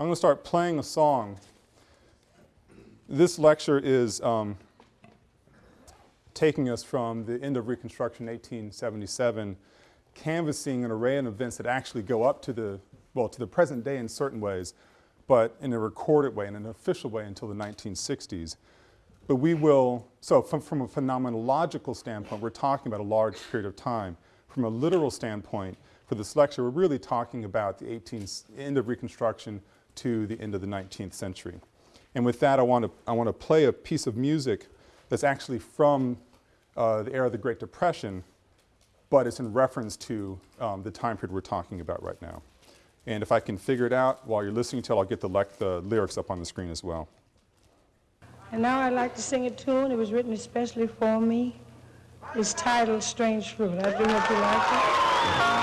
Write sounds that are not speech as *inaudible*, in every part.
I'm going to start playing a song. This lecture is um, taking us from the end of Reconstruction 1877, canvassing an array of events that actually go up to the, well, to the present day in certain ways, but in a recorded way, in an official way until the 1960s. But we will, so from, from a phenomenological standpoint, we're talking about a large period of time. From a literal standpoint, for this lecture, we're really talking about the 18th, end of Reconstruction to the end of the 19th century. And with that, I want to, I want to play a piece of music that's actually from uh, the era of the Great Depression, but it's in reference to um, the time period we're talking about right now. And if I can figure it out while you're listening to it, I'll get the, the lyrics up on the screen as well. And now I'd like to sing a tune. It was written especially for me. It's titled Strange Fruit. I do hope you like it.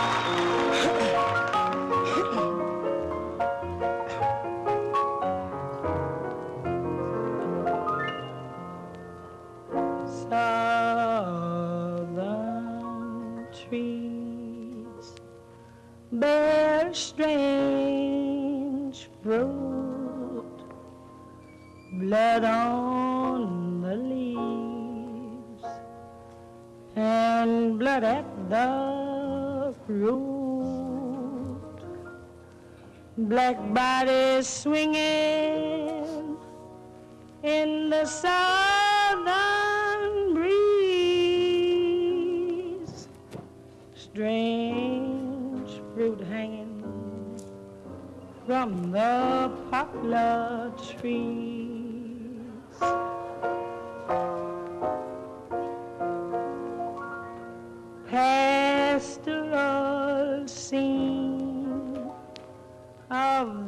Black bodies swinging in the southern breeze. Strange fruit hanging from the poplar trees.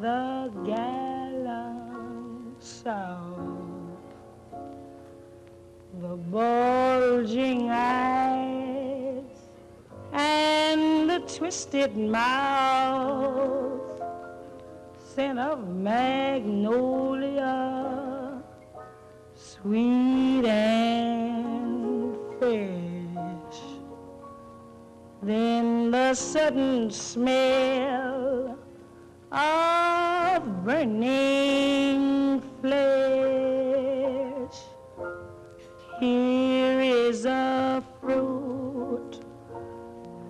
The gallant South. The bulging eyes and the twisted mouth, scent of magnolia, sweet and fresh. Then the sudden smell of burning flesh. Here is a fruit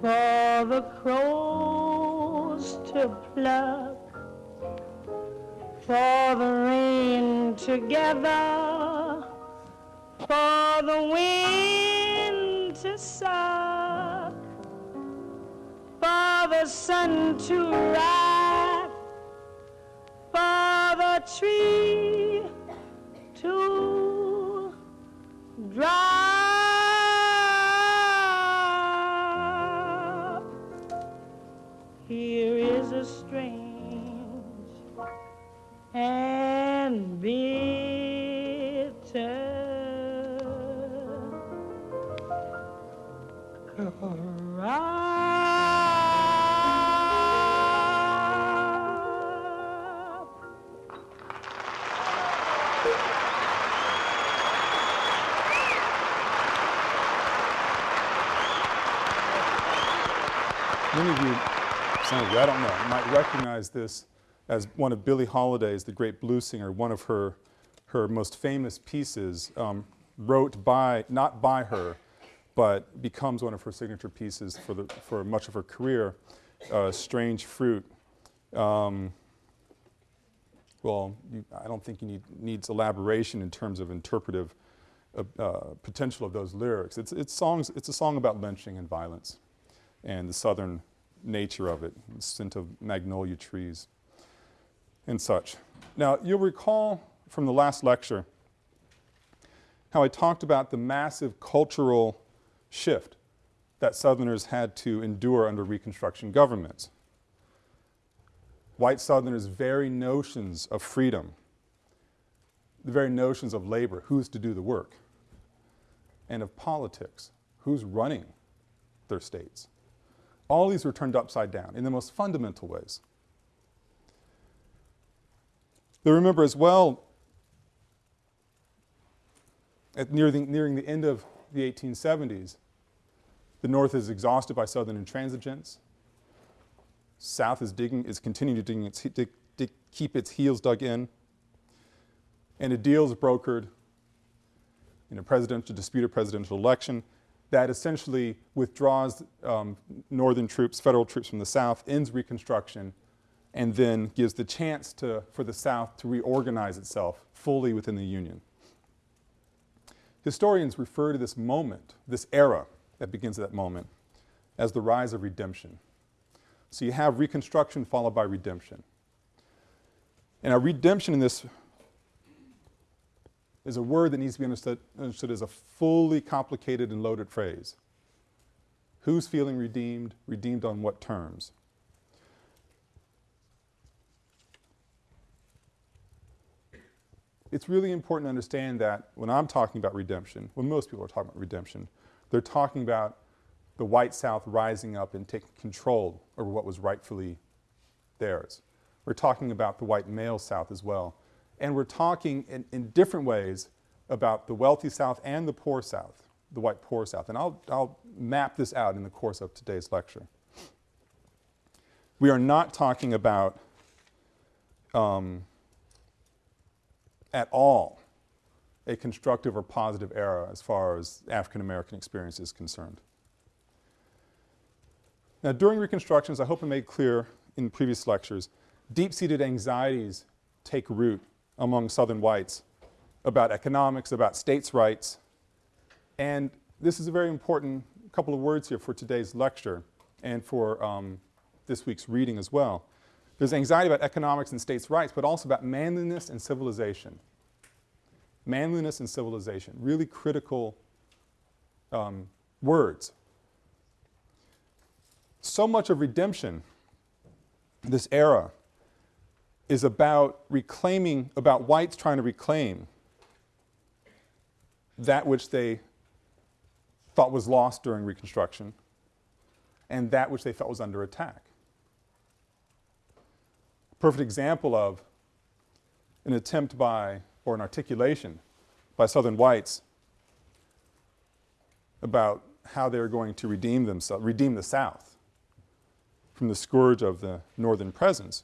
for the crows to pluck, for the rain to gather, for the wind to suck, for the sun to rise tree to drop. I don't know, You might recognize this as one of Billie Holiday's, the great blues singer, one of her, her most famous pieces, um, wrote by, not by her, but becomes one of her signature pieces for, the, for much of her career, uh, Strange Fruit. Um, well, you, I don't think you need, needs elaboration in terms of interpretive uh, uh, potential of those lyrics. It's, it's, songs, it's a song about lynching and violence and the southern nature of it, the scent of magnolia trees and such. Now, you'll recall from the last lecture how I talked about the massive cultural shift that Southerners had to endure under Reconstruction governments. White Southerners' very notions of freedom, the very notions of labor, who's to do the work, and of politics, who's running their states, all these were turned upside down in the most fundamental ways. They remember as well, at near the, nearing the end of the 1870s, the North is exhausted by Southern intransigence. South is digging, is continuing to dig its, dig, to keep its heels dug in. And a deal is brokered in a presidential, dispute disputed presidential election that essentially withdraws um, northern troops, federal troops from the South, ends Reconstruction, and then gives the chance to, for the South to reorganize itself fully within the Union. Historians refer to this moment, this era that begins at that moment, as the rise of redemption. So you have Reconstruction followed by redemption. And our redemption in this is a word that needs to be understood, understood as a fully complicated and loaded phrase. Who's feeling redeemed? Redeemed on what terms? It's really important to understand that when I'm talking about redemption, when most people are talking about redemption, they're talking about the white South rising up and taking control over what was rightfully theirs. We're talking about the white male South as well. And we're talking in, in different ways about the wealthy South and the poor South, the white poor South. And I'll, I'll map this out in the course of today's lecture. We are not talking about um, at all a constructive or positive era as far as African American experience is concerned. Now during Reconstruction, as I hope I made clear in previous lectures, deep-seated anxieties take root among Southern whites about economics, about states' rights, and this is a very important couple of words here for today's lecture and for um, this week's reading as well. There's anxiety about economics and states' rights, but also about manliness and civilization. Manliness and civilization, really critical um, words. So much of redemption, this era, is about reclaiming, about whites trying to reclaim that which they thought was lost during Reconstruction and that which they felt was under attack. Perfect example of an attempt by, or an articulation by Southern whites about how they're going to redeem themselves, redeem the South from the scourge of the Northern presence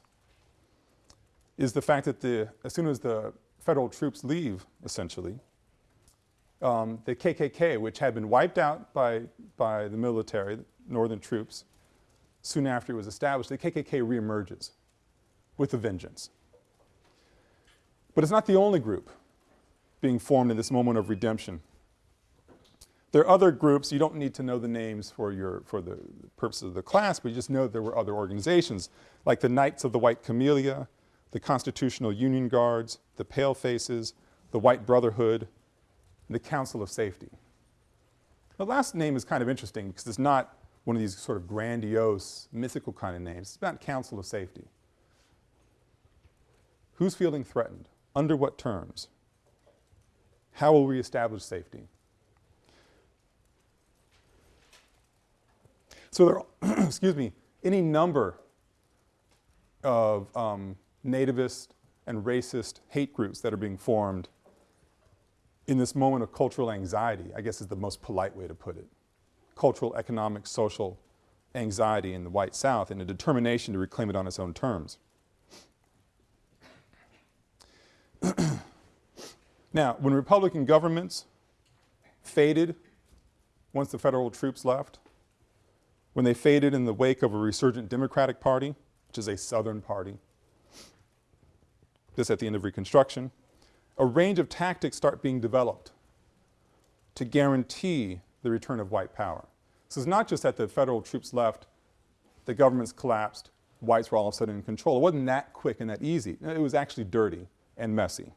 is the fact that the, as soon as the federal troops leave, essentially, um, the KKK, which had been wiped out by, by the military, northern troops, soon after it was established, the KKK reemerges with a vengeance. But it's not the only group being formed in this moment of redemption. There are other groups, you don't need to know the names for, your, for the purposes of the class, but you just know there were other organizations, like the Knights of the White Camellia, the Constitutional Union Guards, the Pale Faces, the White Brotherhood, the Council of Safety. The last name is kind of interesting because it's not one of these sort of grandiose, mythical kind of names. It's about Council of Safety. Who's feeling threatened? Under what terms? How will we establish safety? So there are, *clears throat* excuse me, any number of um, nativist and racist hate groups that are being formed in this moment of cultural anxiety, I guess is the most polite way to put it. Cultural, economic, social anxiety in the white South and a determination to reclaim it on its own terms. *clears throat* now, when Republican governments faded once the federal troops left, when they faded in the wake of a resurgent Democratic Party, which is a Southern party, this at the end of Reconstruction, a range of tactics start being developed to guarantee the return of white power. So it's not just that the federal troops left, the governments collapsed, whites were all of a sudden in control. It wasn't that quick and that easy. It was actually dirty and messy.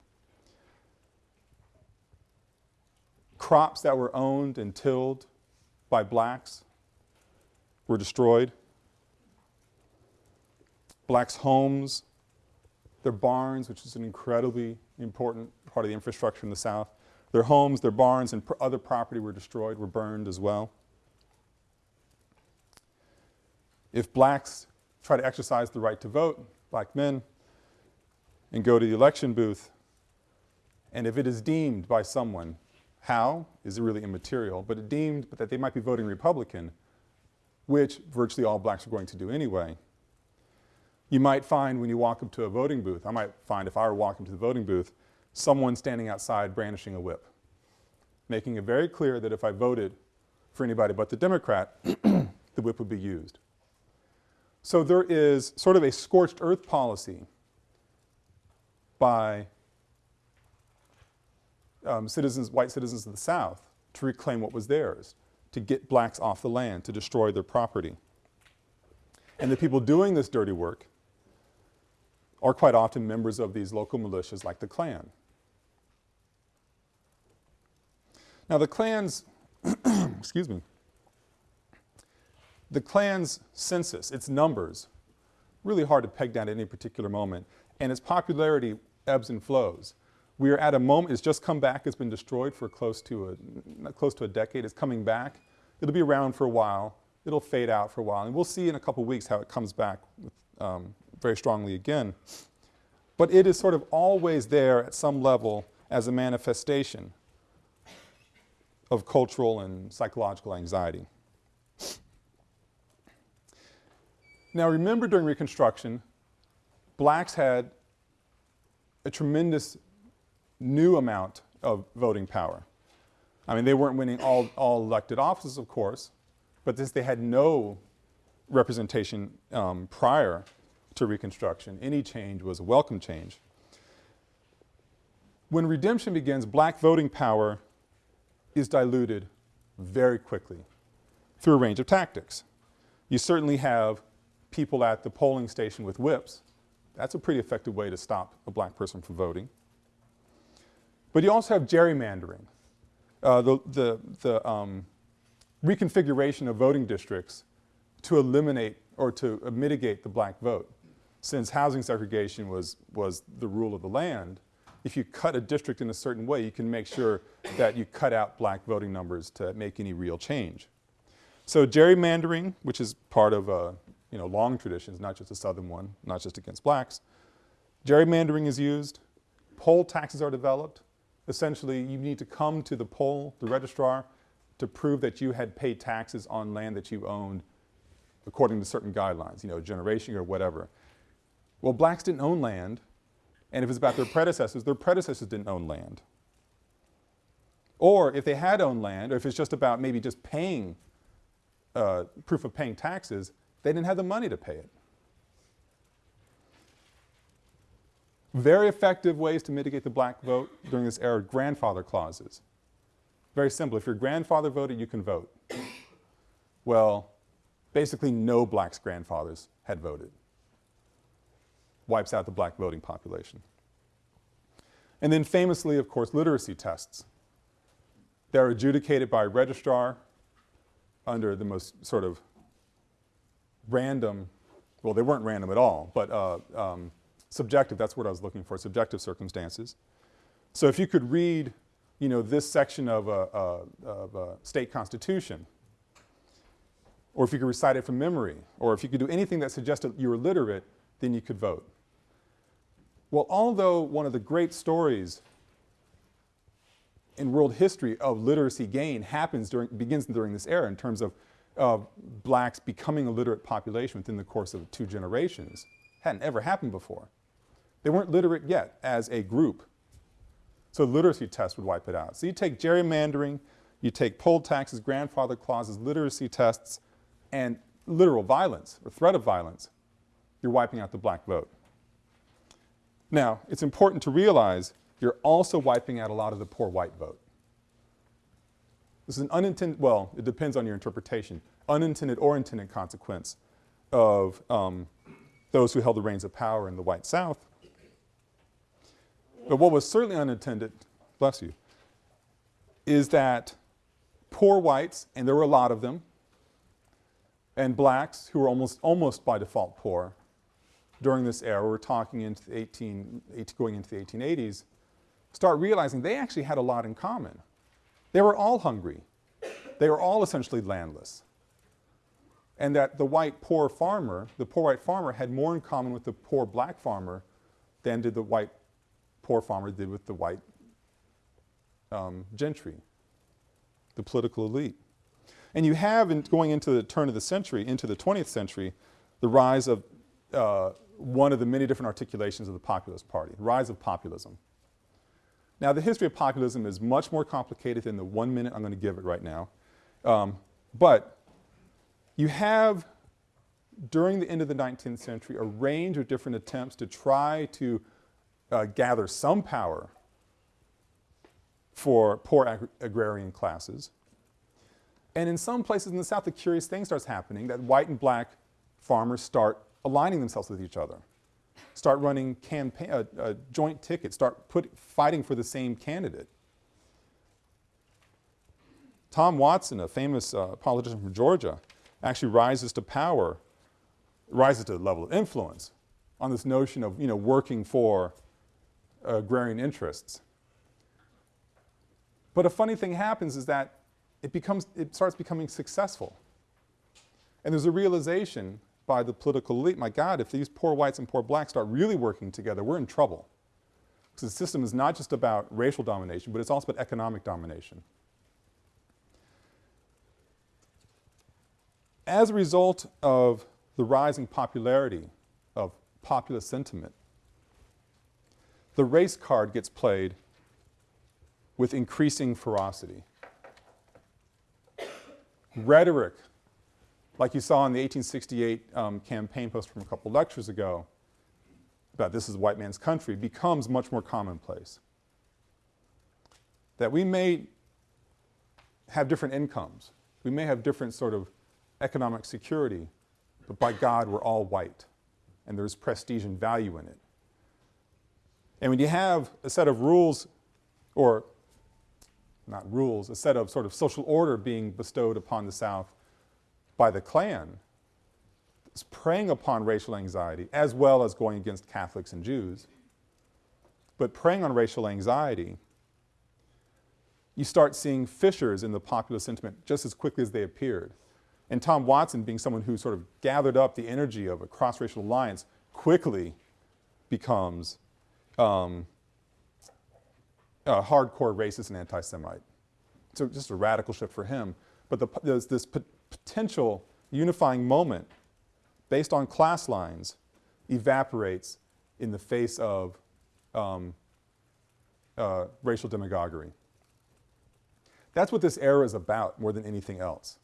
Crops that were owned and tilled by blacks were destroyed. Blacks' homes their barns, which is an incredibly important part of the infrastructure in the South. Their homes, their barns, and pr other property were destroyed, were burned as well. If blacks try to exercise the right to vote, black men, and go to the election booth, and if it is deemed by someone, how is it really immaterial, but it deemed that they might be voting Republican, which virtually all blacks are going to do anyway, You might find when you walk up to a voting booth, I might find if I were walking to the voting booth, someone standing outside brandishing a whip, making it very clear that if I voted for anybody but the Democrat, *clears throat* the whip would be used. So there is sort of a scorched earth policy by um, citizens, white citizens of the South to reclaim what was theirs, to get blacks off the land, to destroy their property. And the people doing this dirty work are quite often members of these local militias like the Klan. Now the Klan's, *clears throat* excuse me, the Klan's census, its numbers, really hard to peg down at any particular moment, and its popularity ebbs and flows. We are at a moment, it's just come back, it's been destroyed for close to a, close to a decade, it's coming back. It'll be around for a while, it'll fade out for a while, and we'll see in a couple weeks how it comes back with, um, very strongly again. But it is sort of always there at some level as a manifestation of cultural and psychological anxiety. Now remember during Reconstruction, blacks had a tremendous new amount of voting power. I mean, they weren't winning all, all elected offices, of course, but since they had no representation um, prior to Reconstruction, any change was a welcome change. When redemption begins, black voting power is diluted very quickly through a range of tactics. You certainly have people at the polling station with whips. That's a pretty effective way to stop a black person from voting. But you also have gerrymandering, uh, the, the, the um, reconfiguration of voting districts to eliminate or to uh, mitigate the black vote. Since housing segregation was, was the rule of the land, if you cut a district in a certain way, you can make sure that you cut out black voting numbers to make any real change. So gerrymandering, which is part of uh, you know, long traditions, not just a southern one, not just against blacks. Gerrymandering is used. Poll taxes are developed. Essentially, you need to come to the poll, the registrar, to prove that you had paid taxes on land that you owned according to certain guidelines, you know, generation or whatever. Well, blacks didn't own land, and if it's about their predecessors, their predecessors didn't own land. Or if they had owned land, or if it's just about maybe just paying, uh, proof of paying taxes, they didn't have the money to pay it. Very effective ways to mitigate the black vote during this era, grandfather clauses. Very simple, if your grandfather voted, you can vote. Well, basically no blacks' grandfathers had voted. Wipes out the black voting population. And then famously, of course, literacy tests. They're adjudicated by a registrar under the most sort of random, well, they weren't random at all, but uh, um, subjective, that's what I was looking for, subjective circumstances. So if you could read, you know, this section of a, a, of a state constitution, or if you could recite it from memory, or if you could do anything that suggested you were literate, then you could vote. Well, although one of the great stories in world history of literacy gain happens during, begins during this era in terms of of blacks becoming a literate population within the course of two generations hadn't ever happened before. They weren't literate yet as a group. So literacy test would wipe it out. So you take gerrymandering, you take poll taxes, grandfather clauses, literacy tests, and literal violence or threat of violence, you're wiping out the black vote. Now, it's important to realize you're also wiping out a lot of the poor white vote. This is an unintended, well, it depends on your interpretation, unintended or intended consequence of um, those who held the reins of power in the white South. But what was certainly unintended, bless you, is that poor whites, and there were a lot of them, and blacks who were almost, almost by default poor during this era, we're talking into the 18, 18, going into the 1880s, start realizing they actually had a lot in common. They were all hungry. They were all essentially landless. And that the white poor farmer, the poor white farmer had more in common with the poor black farmer than did the white poor farmer did with the white um, gentry, the political elite. And you have, in going into the turn of the century, into the 20th century, the rise of uh, one of the many different articulations of the populist party, the rise of populism. Now, the history of populism is much more complicated than the one minute I'm going to give it right now. Um, but you have, during the end of the 19th century, a range of different attempts to try to uh, gather some power for poor ag agrarian classes. And in some places in the South, a curious thing starts happening that white and black farmers start aligning themselves with each other, start running campaign, uh, uh, joint tickets, start put, fighting for the same candidate. Tom Watson, a famous uh, politician from Georgia, actually rises to power, rises to the level of influence on this notion of you know, working for agrarian interests. But a funny thing happens is that it, becomes, it starts becoming successful. And there's a realization by the political elite, my God, if these poor whites and poor blacks start really working together, we're in trouble. Because the system is not just about racial domination, but it's also about economic domination. As a result of the rising popularity of populist sentiment, the race card gets played with increasing ferocity. Rhetoric like you saw in the 1868 um, campaign post from a couple lectures ago about this is a white man's country, becomes much more commonplace. That we may have different incomes, we may have different sort of economic security, but by God, we're all white, and there's prestige and value in it. And when you have a set of rules, or not rules, a set of sort of social order being bestowed upon the South by the Klan is preying upon racial anxiety as well as going against Catholics and Jews. But preying on racial anxiety, you start seeing fissures in the popular sentiment just as quickly as they appeared. And Tom Watson, being someone who sort of gathered up the energy of a cross-racial alliance, quickly becomes um, a hardcore racist and anti-Semite. So just a radical shift for him. But the, there's this potential unifying moment based on class lines evaporates in the face of um, uh, racial demagoguery. That's what this era is about more than anything else.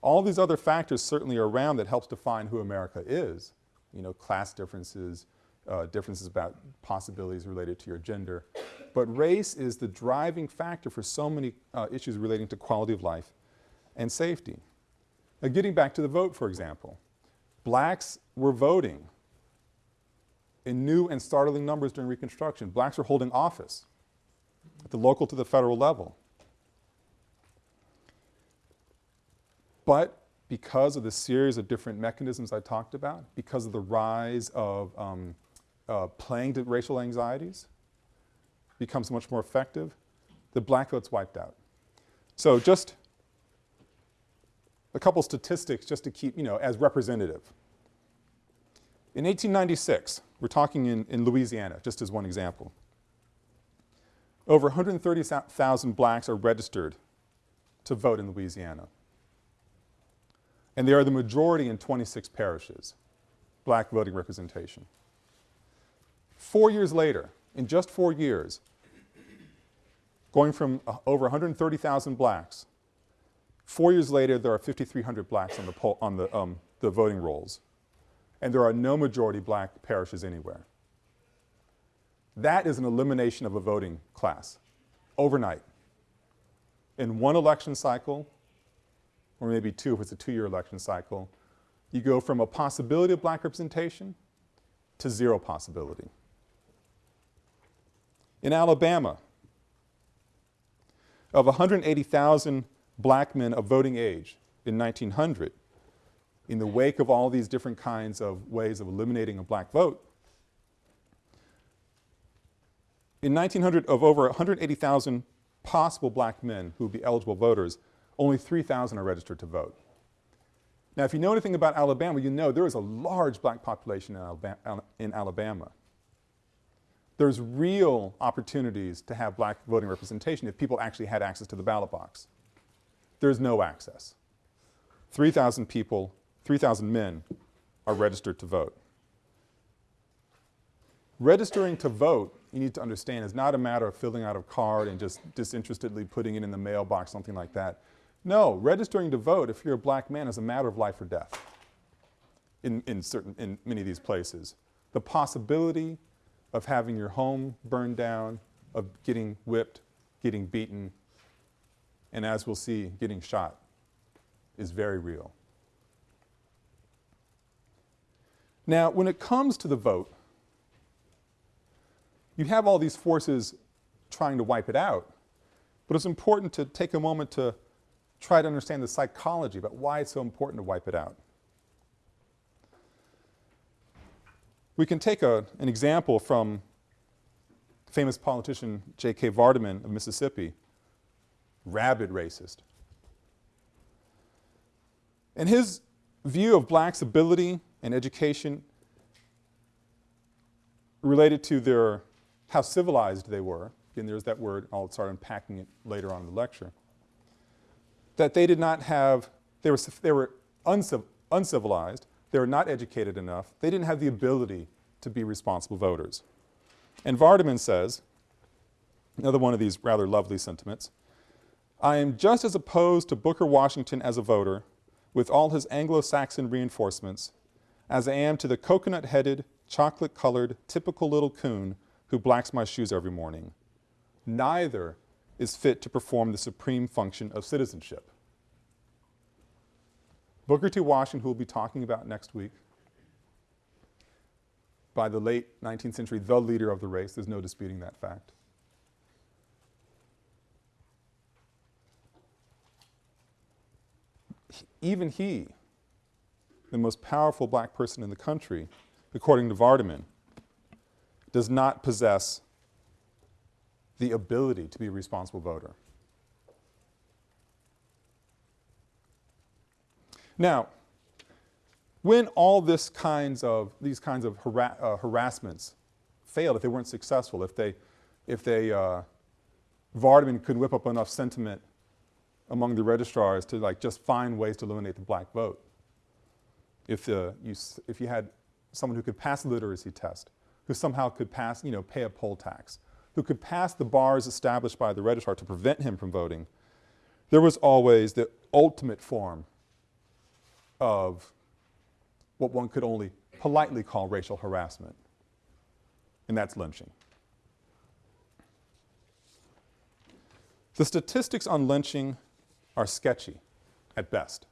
All these other factors certainly are around that helps define who America is. You know, class differences, uh, differences about possibilities related to your gender. But race is the driving factor for so many uh, issues relating to quality of life and safety. Now getting back to the vote, for example, blacks were voting in new and startling numbers during Reconstruction. Blacks were holding office at the local to the federal level. But because of the series of different mechanisms I talked about, because of the rise of um, uh, playing to racial anxieties, becomes much more effective, the black vote's wiped out. So just a couple statistics just to keep, you know, as representative. In 1896, we're talking in, in Louisiana, just as one example. Over 130,000 blacks are registered to vote in Louisiana. And they are the majority in 26 parishes, black voting representation. Four years later, in just four years, going from uh, over 130,000 blacks Four years later, there are 5,300 blacks on the, poll, on the, um, the voting rolls, and there are no majority black parishes anywhere. That is an elimination of a voting class overnight. In one election cycle, or maybe two if it's a two-year election cycle, you go from a possibility of black representation to zero possibility. In Alabama, of 180,000 black men of voting age in 1900, in the wake of all these different kinds of ways of eliminating a black vote, in 1900, of over 180,000 possible black men who would be eligible voters, only 3,000 are registered to vote. Now, if you know anything about Alabama, you know there is a large black population in Alabama. In Alabama. There's real opportunities to have black voting representation if people actually had access to the ballot box there's no access. 3,000 people, 3,000 men are registered to vote. registering to vote, you need to understand, is not a matter of filling out a card and just disinterestedly putting it in the mailbox, something like that. No, registering to vote, if you're a black man, is a matter of life or death in, in, certain, in many of these places. The possibility of having your home burned down, of getting whipped, getting beaten, and as we'll see, getting shot is very real. Now, when it comes to the vote, you have all these forces trying to wipe it out, but it's important to take a moment to try to understand the psychology about why it's so important to wipe it out. We can take a, an example from famous politician J.K. Vardaman of Mississippi, rabid racist. And his view of blacks' ability and education related to their, how civilized they were, again there's that word, I'll start unpacking it later on in the lecture, that they did not have, they were, they were unciv uncivilized, they were not educated enough, they didn't have the ability to be responsible voters. And Vardaman says, another one of these rather lovely sentiments, I am just as opposed to Booker Washington as a voter, with all his Anglo-Saxon reinforcements, as I am to the coconut-headed, chocolate-colored, typical little coon who blacks my shoes every morning. Neither is fit to perform the supreme function of citizenship. Booker T. Washington, who we'll be talking about next week, by the late 19th century, the leader of the race, there's no disputing that fact. Even he, the most powerful black person in the country, according to Vardaman, does not possess the ability to be a responsible voter. Now, when all this kinds of, these kinds of hara uh, harassments failed, if they weren't successful, if they, if they, uh, Vardaman could whip up enough sentiment among the registrars to like just find ways to eliminate the black vote. If, uh, you, if you had someone who could pass the literacy test, who somehow could pass, you know, pay a poll tax, who could pass the bars established by the registrar to prevent him from voting, there was always the ultimate form of what one could only politely call racial harassment, and that's lynching. The statistics on lynching are sketchy at best.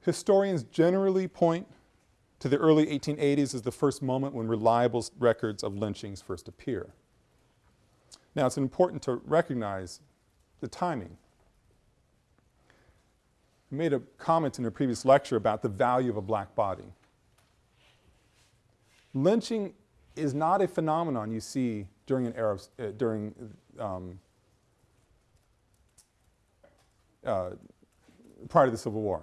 Historians generally point to the early 1880s as the first moment when reliable records of lynchings first appear. Now, it's important to recognize the timing. I made a comment in a previous lecture about the value of a black body. Lynching is not a phenomenon you see during an era of, uh, during um, uh, prior to the Civil War.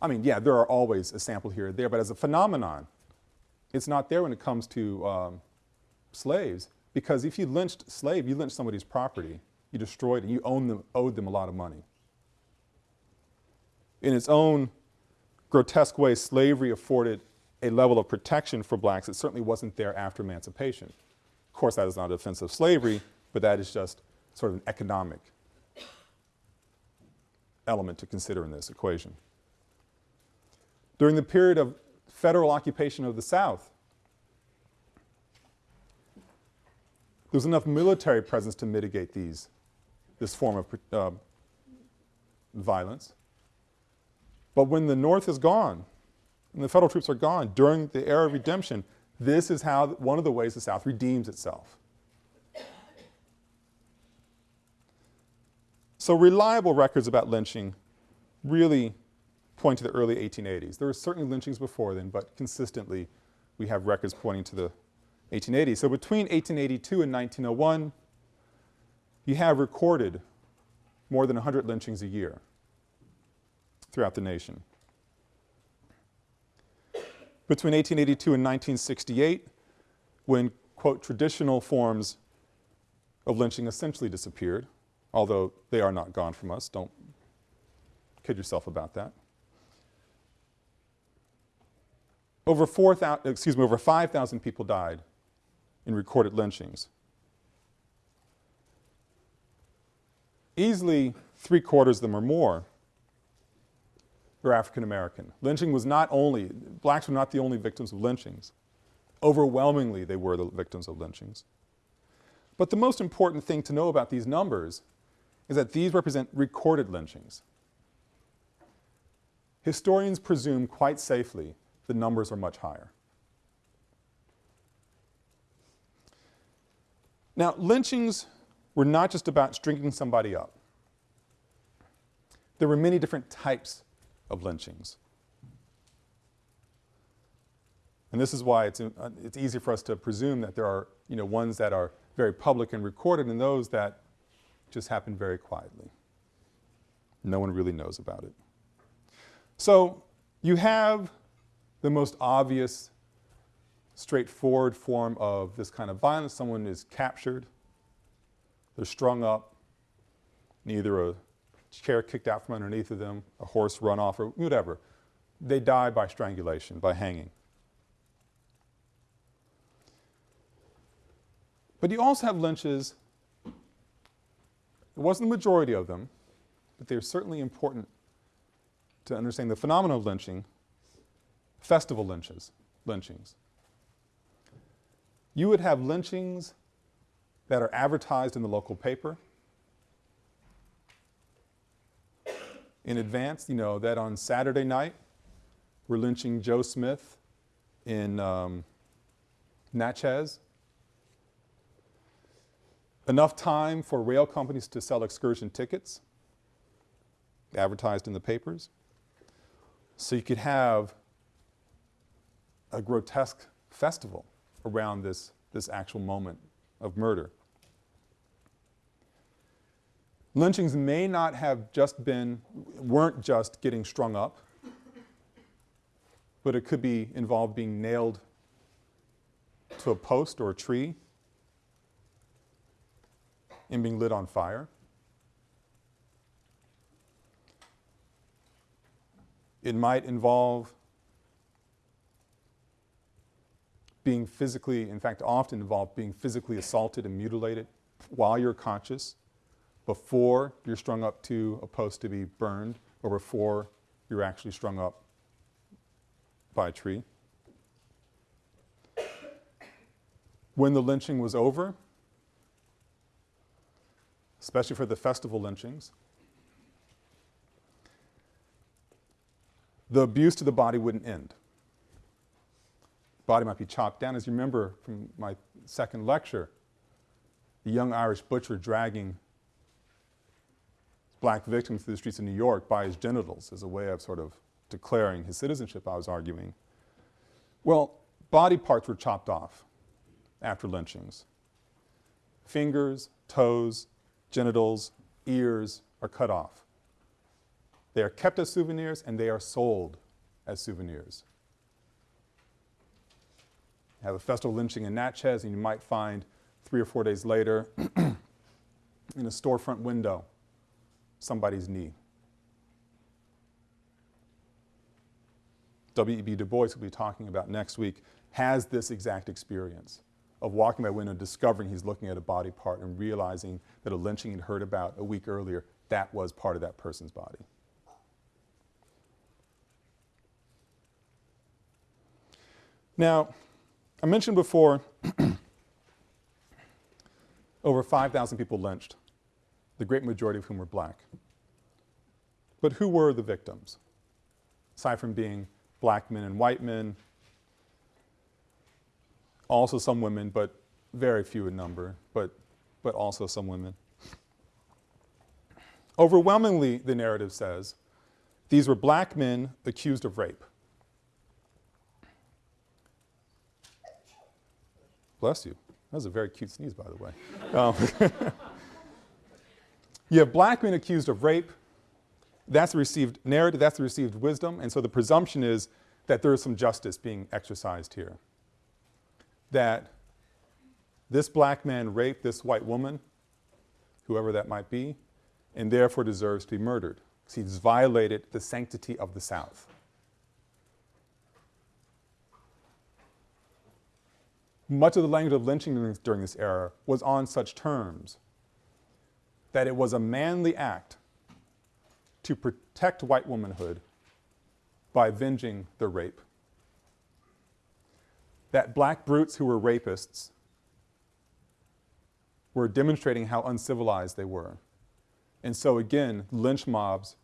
I mean, yeah, there are always a sample here or there, but as a phenomenon, it's not there when it comes to um, slaves because if you lynched slave, you lynched somebody's property, you destroyed it, and you owned them, owed them a lot of money in its own grotesque way, slavery afforded a level of protection for blacks that certainly wasn't there after emancipation. Of course, that is not a defense of slavery, but that is just sort of an economic element to consider in this equation. During the period of federal occupation of the South, there was enough military presence to mitigate these, this form of uh, violence. But when the North is gone, and the federal troops are gone during the era of redemption, this is how, one of the ways the South redeems itself. So reliable records about lynching really point to the early 1880s. There were certainly lynchings before then, but consistently we have records pointing to the 1880s. So between 1882 and 1901, you have recorded more than 100 lynchings a year throughout the nation. Between 1882 and 1968, when, quote, traditional forms of lynching essentially disappeared, although they are not gone from us, don't kid yourself about that. over 4,000, excuse me, over 5,000 people died in recorded lynchings. Easily three quarters of them or more were African American. Lynching was not only, blacks were not the only victims of lynchings. Overwhelmingly, they were the victims of lynchings. But the most important thing to know about these numbers is that these represent recorded lynchings. Historians presume quite safely the numbers are much higher. Now, lynchings were not just about stringing somebody up. There were many different types of lynchings. And this is why it's, uh, it's easy for us to presume that there are, you know, ones that are very public and recorded and those that just happen very quietly. No one really knows about it. So you have the most obvious, straightforward form of this kind of violence. Someone is captured, they're strung up, either a chair kicked out from underneath of them, a horse run off, or whatever. They die by strangulation, by hanging. But you also have lynches, it wasn't the majority of them, but they're certainly important to understand the phenomenon of lynching, festival lynches, lynchings. You would have lynchings that are advertised in the local paper in advance, you know, that on Saturday night we're lynching Joe Smith in um, Natchez. Enough time for rail companies to sell excursion tickets advertised in the papers. So you could have a grotesque festival around this, this actual moment of murder. Lynchings may not have just been, weren't just getting strung up, but it could be involved being nailed to a post or a tree and being lit on fire. It might involve being physically, in fact, often involve being physically assaulted and mutilated while you're conscious, before you're strung up to a post to be burned, or before you're actually strung up by a tree. When the lynching was over, especially for the festival lynchings, the abuse to the body wouldn't end. Body might be chopped down. As you remember from my second lecture, the young Irish butcher dragging black victims through the streets of New York by his genitals as a way of sort of declaring his citizenship, I was arguing. Well, body parts were chopped off after lynchings. Fingers, toes, genitals, ears are cut off. They are kept as souvenirs and they are sold as souvenirs. You have a festival lynching in Natchez and you might find three or four days later *clears throat* in a storefront window somebody's knee. W.E.B. Du Bois will be talking about next week has this exact experience of walking by window, discovering he's looking at a body part and realizing that a lynching he'd heard about a week earlier, that was part of that person's body. Now, I mentioned before *clears throat* over 5,000 people lynched, the great majority of whom were black. But who were the victims? Aside from being black men and white men, also some women, but very few in number, but, but also some women. Overwhelmingly, the narrative says, these were black men accused of rape. Bless you. That was a very cute sneeze, by the way. Um, *laughs* you have black men accused of rape. That's the received narrative, that's the received wisdom, and so the presumption is that there is some justice being exercised here. That this black man raped this white woman, whoever that might be, and therefore deserves to be murdered because he's violated the sanctity of the South. much of the language of lynching during this, era was on such terms that it was a manly act to protect white womanhood by avenging the rape. That black brutes who were rapists were demonstrating how uncivilized they were. And so again, lynch mobs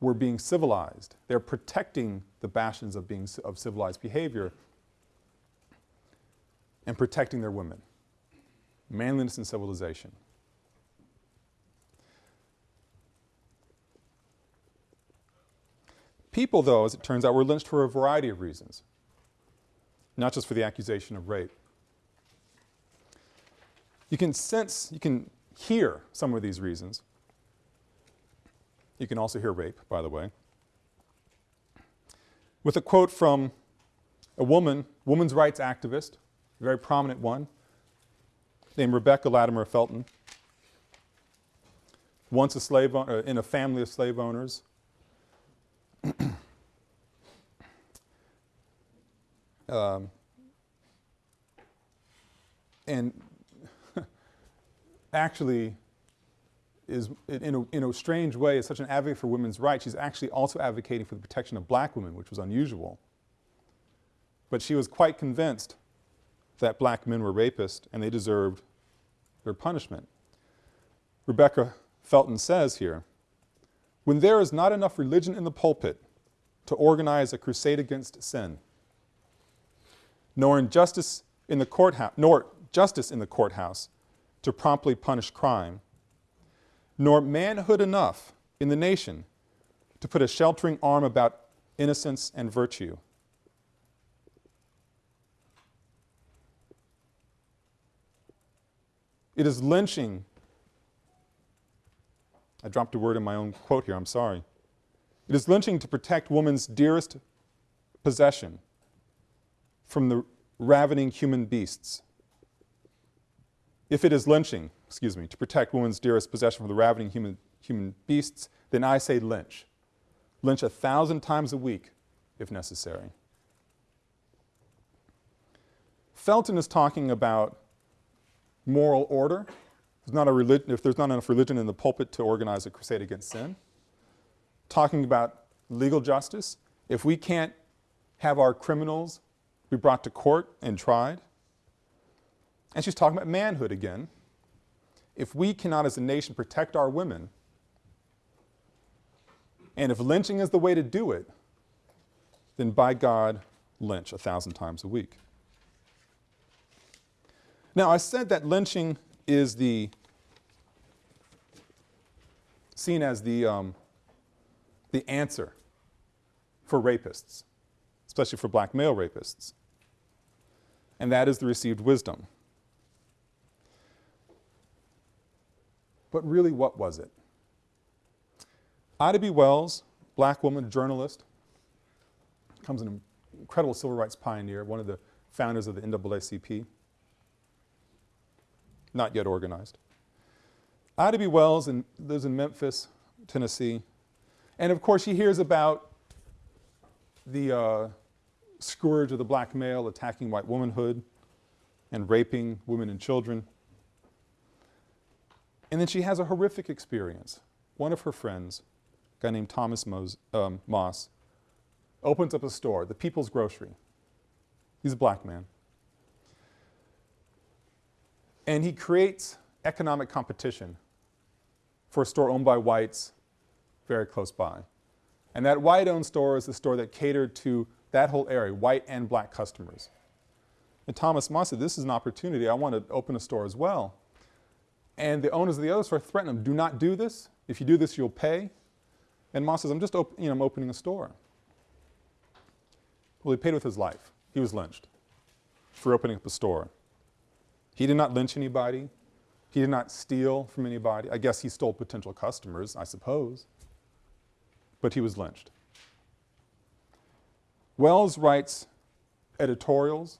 were being civilized. They're protecting the bastions of being of civilized behavior and protecting their women. Manliness and civilization. People, though, as it turns out, were lynched for a variety of reasons, not just for the accusation of rape. You can sense, you can hear some of these reasons. You can also hear rape, by the way. With a quote from a woman, woman's rights activist, a very prominent one, named Rebecca Latimer Felton, once a slave uh, in a family of slave owners. *clears throat* um, and *laughs* actually is, in a, in a strange way, is such an advocate for women's rights. She's actually also advocating for the protection of black women, which was unusual. But she was quite convinced that black men were rapists and they deserved their punishment. Rebecca Felton says here, when there is not enough religion in the pulpit to organize a crusade against sin, nor injustice in the courthouse, nor justice in the courthouse to promptly punish crime, nor manhood enough in the nation to put a sheltering arm about innocence and virtue. It is lynching. I dropped a word in my own quote here, I'm sorry. It is lynching to protect woman's dearest possession from the ravening human beasts. If it is lynching, excuse me, to protect woman's dearest possession from the ravening human, human beasts, then I say lynch. Lynch a thousand times a week if necessary. Felton is talking about moral order. There's not a religion, if there's not enough religion in the pulpit to organize a crusade against sin. Talking about legal justice. If we can't have our criminals be brought to court and tried. And she's talking about manhood again. If we cannot as a nation protect our women, and if lynching is the way to do it, then by God, lynch a thousand times a week. Now, I said that lynching is the seen as the, um, the answer for rapists, especially for black male rapists. And that is the received wisdom. But really, what was it? Ida B. Wells, black woman, journalist, comes an incredible civil rights pioneer, one of the founders of the NAACP not yet organized. Ida B. Wells and lives in Memphis, Tennessee. And of course, she hears about the uh, scourge of the black male attacking white womanhood and raping women and children. And then she has a horrific experience. One of her friends, a guy named Thomas um, Moss, opens up a store, the People's Grocery. He's a black man. And he creates economic competition for a store owned by whites very close by. And that white-owned store is the store that catered to that whole area, white and black customers. And Thomas Moss said, this is an opportunity. I want to open a store as well. And the owners of the other store threatened him, do not do this. If you do this, you'll pay. And Moss says, I'm just you know, I'm opening a store. Well, he paid with his life. He was lynched for opening up a store. He did not lynch anybody. He did not steal from anybody. I guess he stole potential customers, I suppose. But he was lynched. Wells writes editorials,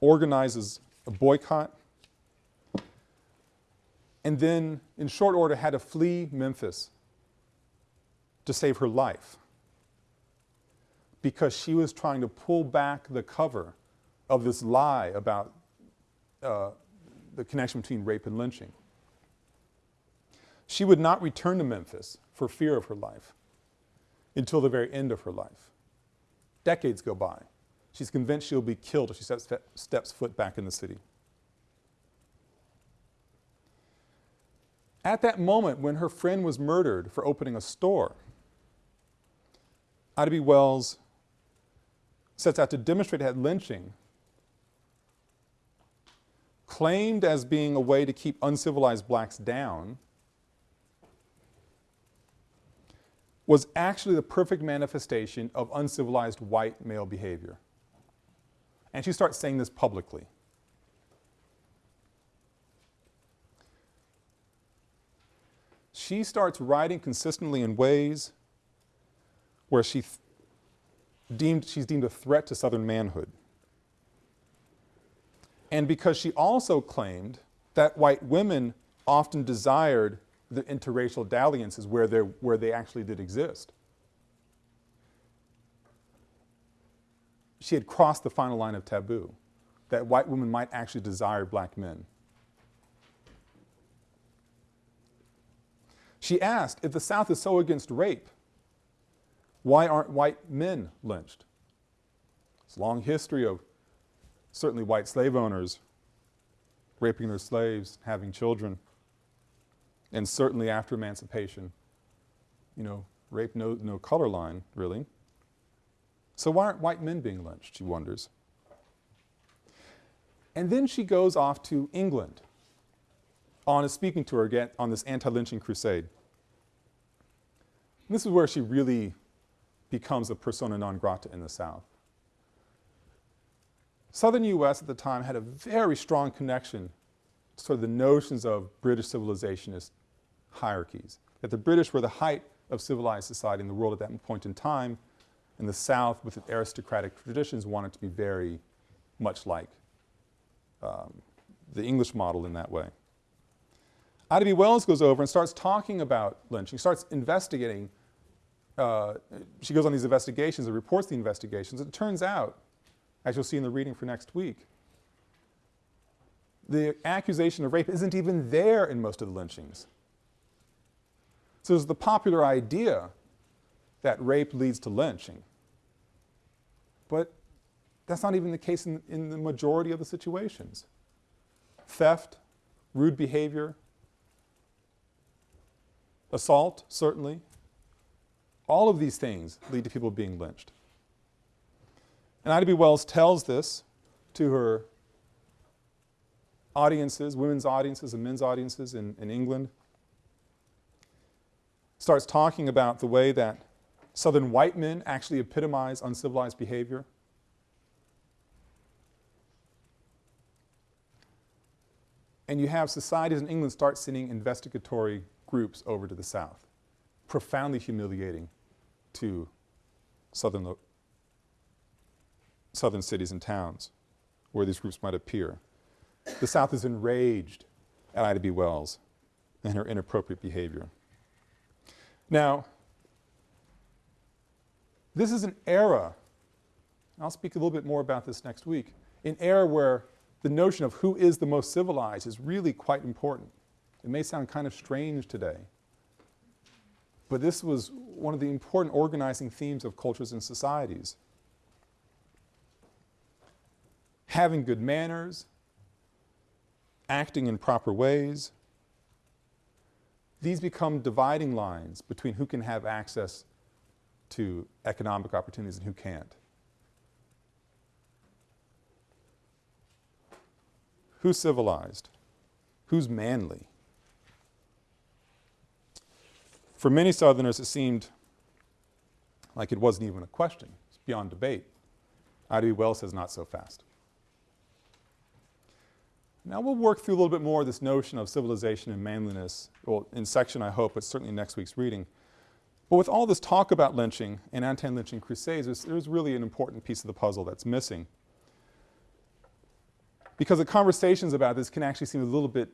organizes a boycott, and then in short order had to flee Memphis to save her life because she was trying to pull back the cover of this lie about uh, the connection between rape and lynching. She would not return to Memphis for fear of her life until the very end of her life. Decades go by. She's convinced she'll be killed if she steps, steps foot back in the city. At that moment when her friend was murdered for opening a store, Ida B. Wells sets out to demonstrate that lynching, claimed as being a way to keep uncivilized blacks down, was actually the perfect manifestation of uncivilized white male behavior. And she starts saying this publicly. She starts writing consistently in ways where she deemed, she's deemed a threat to Southern manhood. And because she also claimed that white women often desired the interracial dalliances where, where they actually did exist. She had crossed the final line of taboo, that white women might actually desire black men. She asked, if the South is so against rape, why aren't white men lynched? It's a long history of certainly white slave owners raping their slaves, having children, and certainly after emancipation, you know, rape no, no color line, really. So why aren't white men being lynched, she wonders. And then she goes off to England on a speaking tour again on this anti-lynching crusade. And this is where she really becomes a persona non grata in the South. Southern U.S. at the time had a very strong connection to sort of the notions of British civilizationist hierarchies, that the British were the height of civilized society in the world at that point in time, and the South, with its aristocratic traditions, wanted to be very much like um, the English model in that way. Ida B. Wells goes over and starts talking about lynching, starts investigating uh, she goes on these investigations and reports the investigations. It turns out, as you'll see in the reading for next week, the accusation of rape isn't even there in most of the lynchings. So there's the popular idea that rape leads to lynching. But that's not even the case in, in the majority of the situations. Theft, rude behavior, assault, certainly, all of these things lead to people being lynched. And Ida B. Wells tells this to her audiences, women's audiences and men's audiences in, in England. Starts talking about the way that Southern white men actually epitomize uncivilized behavior. And you have societies in England start sending investigatory groups over to the South, profoundly humiliating to southern, southern cities and towns where these groups might appear. The South is enraged at Ida B. Wells and her inappropriate behavior. Now, this is an era, I'll speak a little bit more about this next week, an era where the notion of who is the most civilized is really quite important. It may sound kind of strange today, but this was one of the important organizing themes of cultures and societies. Having good manners, acting in proper ways, these become dividing lines between who can have access to economic opportunities and who can't. Who's civilized? Who's manly? For many Southerners, it seemed like it wasn't even a question. It's beyond debate. Ida B. Wells says not so fast. Now we'll work through a little bit more of this notion of civilization and manliness, well, in section I hope, but certainly next week's reading. But with all this talk about lynching and anti-lynching crusades, there's, there's really an important piece of the puzzle that's missing. Because the conversations about this can actually seem a little bit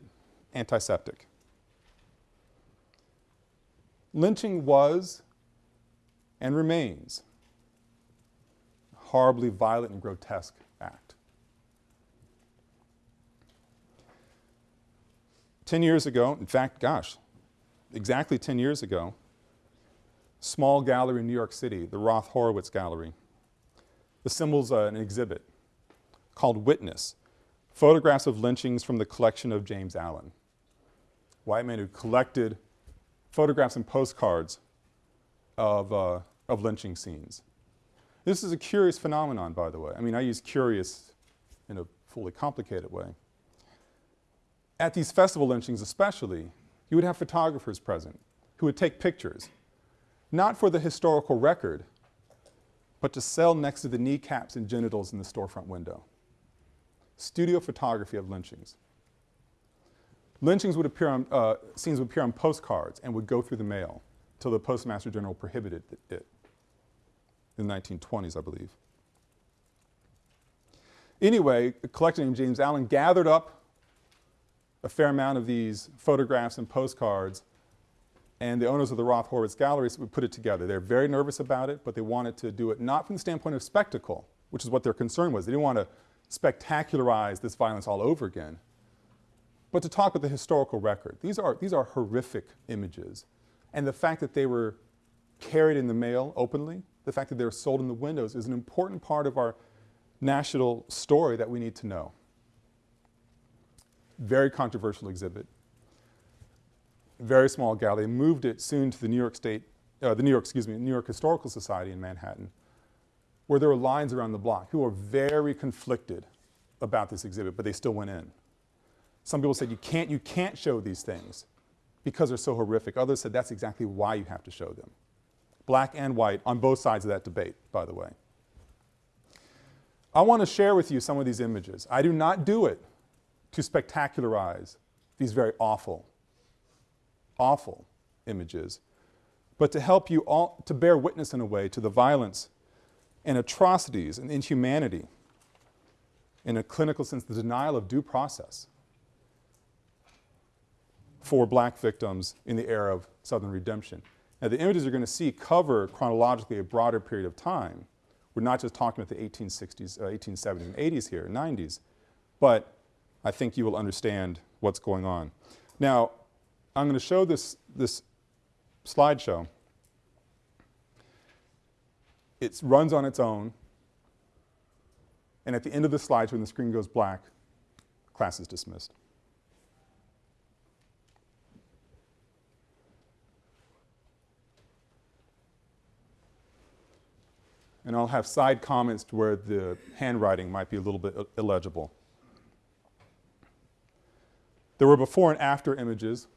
antiseptic. Lynching was and remains a horribly violent and grotesque act. 10 years ago, in fact, gosh, exactly 10 years ago, small gallery in New York City, the Roth Horowitz Gallery, assembles uh, an exhibit called Witness, photographs of lynchings from the collection of James Allen. White man who collected photographs and postcards of, uh, of lynching scenes. This is a curious phenomenon, by the way. I mean, I use curious in a fully complicated way. At these festival lynchings especially, you would have photographers present who would take pictures, not for the historical record, but to sell next to the kneecaps and genitals in the storefront window. Studio photography of lynchings. Lynchings would appear on, uh, scenes would appear on postcards and would go through the mail until the Postmaster General prohibited it in the 1920s, I believe. Anyway, a collector named James Allen gathered up a fair amount of these photographs and postcards and the owners of the Roth Horowitz Galleries would put it together. They're very nervous about it, but they wanted to do it not from the standpoint of spectacle, which is what their concern was. They didn't want to spectacularize this violence all over again, but to talk with the historical record. These are, these are horrific images. And the fact that they were carried in the mail openly, the fact that they were sold in the windows is an important part of our national story that we need to know. Very controversial exhibit. Very small gallery. Moved it soon to the New York State, uh, the New York, excuse me, New York Historical Society in Manhattan, where there were lines around the block. who were very conflicted about this exhibit, but they still went in. Some people said you can't, you can't show these things because they're so horrific. Others said that's exactly why you have to show them. Black and white on both sides of that debate, by the way. I want to share with you some of these images. I do not do it to spectacularize these very awful, awful images, but to help you all, to bear witness in a way to the violence and atrocities and inhumanity, in a clinical sense, the denial of due process for black victims in the era of Southern redemption. Now the images you're going to see cover chronologically a broader period of time. We're not just talking about the 1860s, uh, 1870s and 80s here, 90s, but I think you will understand what's going on. Now, I'm going to show this, this slideshow. It runs on its own, and at the end of the slideshow, when the screen goes black, class is dismissed. and I'll have side comments to where the handwriting might be a little bit illegible. There were before and after images.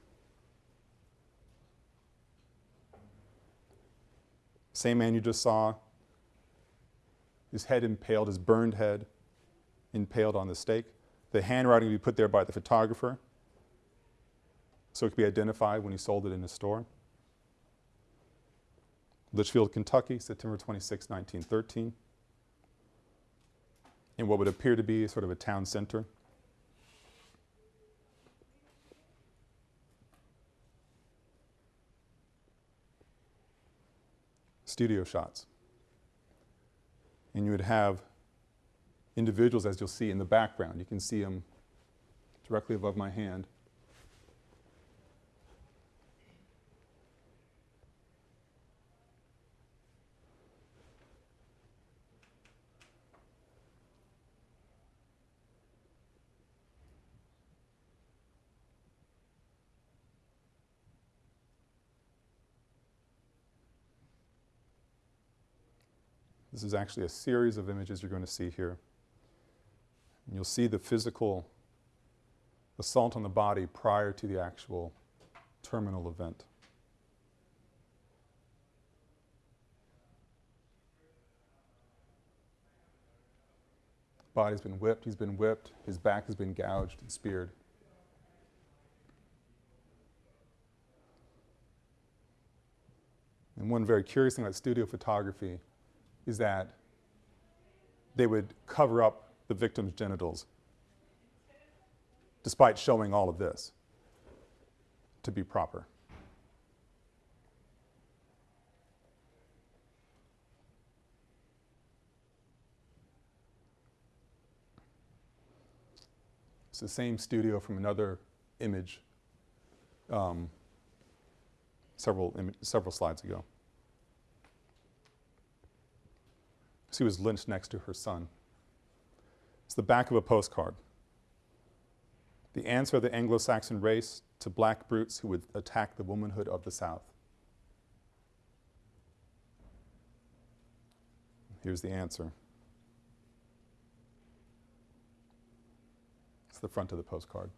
Same man you just saw, his head impaled, his burned head impaled on the stake. The handwriting would be put there by the photographer so it could be identified when he sold it in his store. Litchfield, Kentucky, September 26, 1913, in what would appear to be sort of a town center. Studio shots. And you would have individuals, as you'll see in the background. You can see them directly above my hand. This is actually a series of images you're going to see here. And you'll see the physical assault on the body prior to the actual terminal event. Body's been whipped, he's been whipped, his back has been gouged and speared. And one very curious thing about studio photography is that they would cover up the victim's genitals despite showing all of this to be proper. It's the same studio from another image um, several, several slides ago. She was lynched next to her son. It's the back of a postcard. The answer of the Anglo Saxon race to black brutes who would attack the womanhood of the South. Here's the answer. It's the front of the postcard.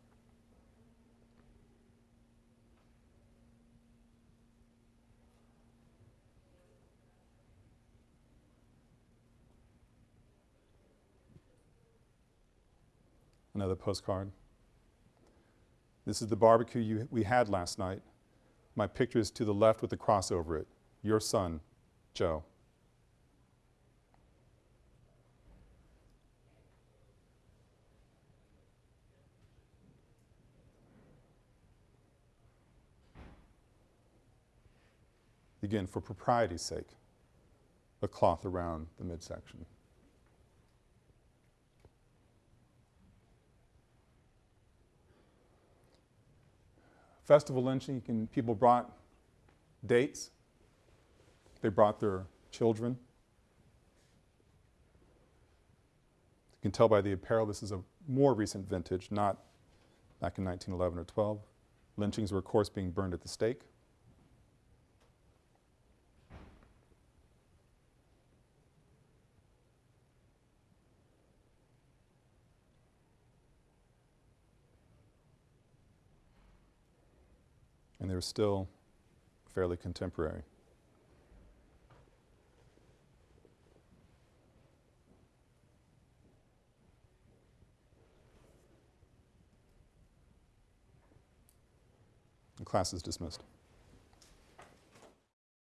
Another postcard. This is the barbecue you, we had last night. My picture is to the left with the cross over it. Your son, Joe. Again, for propriety's sake, a cloth around the midsection. Festival lynching, can, people brought dates. They brought their children. You can tell by the apparel this is a more recent vintage, not back in 1911 or 12. Lynchings were, of course, being burned at the stake. Still fairly contemporary. The class is dismissed.